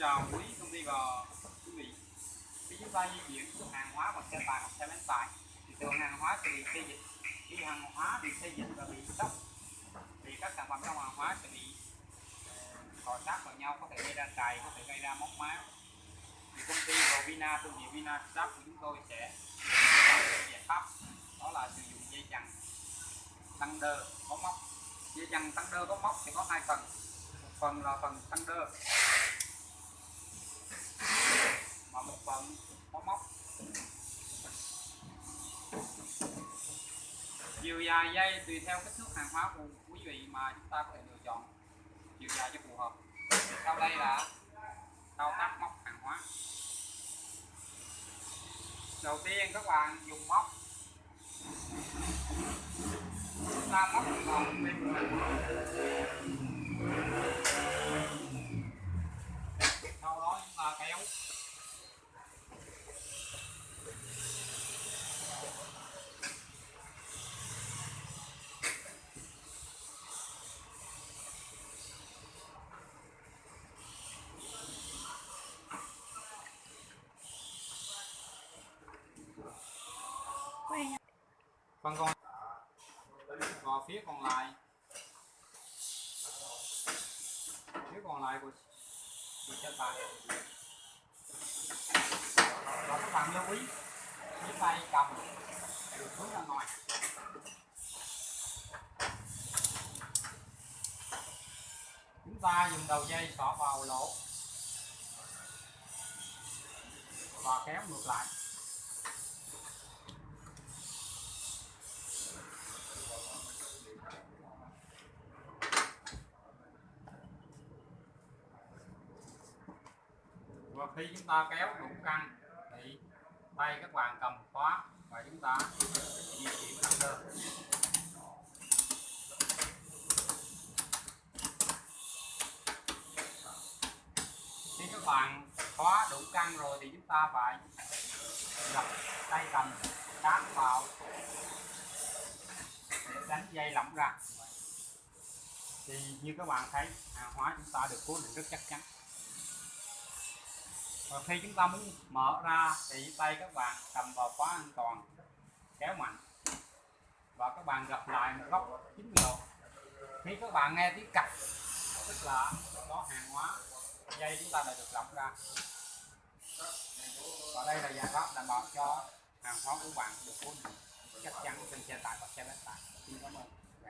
chào quý công ty và quý vị. Khi chúng ta di chuyển hàng hóa bằng xe tải hoặc xe bán tải thì thường hàng hóa sẽ bị xây dịch. Khi hàng hóa bị xây dịch và bị sốc thì các sản phẩm trong hàng hóa sẽ bị ờ, cọ sát vào nhau có thể gây ra trầy, có thể gây ra móc máu. Thì công ty vina thương hiệu Vina Stop của chúng tôi sẽ giải pháp đó là sử dụng dây chằng tăng đơ có móc dây chằng tăng đơ có móc thì có hai phần một phần là phần tăng đơ và một phần có móc chiều dài dây tùy theo kích thước hàng hóa của quý vị mà chúng ta có thể lựa chọn. Chiều dài cho phù hợp. Sau đây là thao tác móc hàng hóa. Đầu tiên các bạn dùng móc. Chúng ta móc vòng. bên của mình sau đó chúng ta kéo Vâng, phần còn và phía còn lại. Phía còn lại của của chân bạn và các bạn lưu ý cái tay cầm được hướng ra ngoài. Chúng ta dùng đầu dây xỏ vào lỗ và kéo ngược lại. Và khi chúng ta kéo đủ căng thì tay các bạn cầm khóa và chúng ta di chuyển tăng đơn khi các bạn khóa đủ căng rồi thì chúng ta phải đặt tay cầm sát vào để đánh dây lỏng ra. Thì như các bạn thấy, hàng hóa chúng ta được cố định rất chắc chắn và khi chúng ta muốn mở ra thì tay các bạn cầm vào khóa an toàn, kéo mạnh. Và các bạn gập lại một góc 90 độ khi các bạn nghe tiếng cạch, tức là có hàng hóa, dây chúng ta đã được lỏng ra. Và đây là giải pháp đảm bảo cho hàng hóa của bạn được cố định, chắc chắn trên xe tải và xe bán tải. Xin cảm ơn.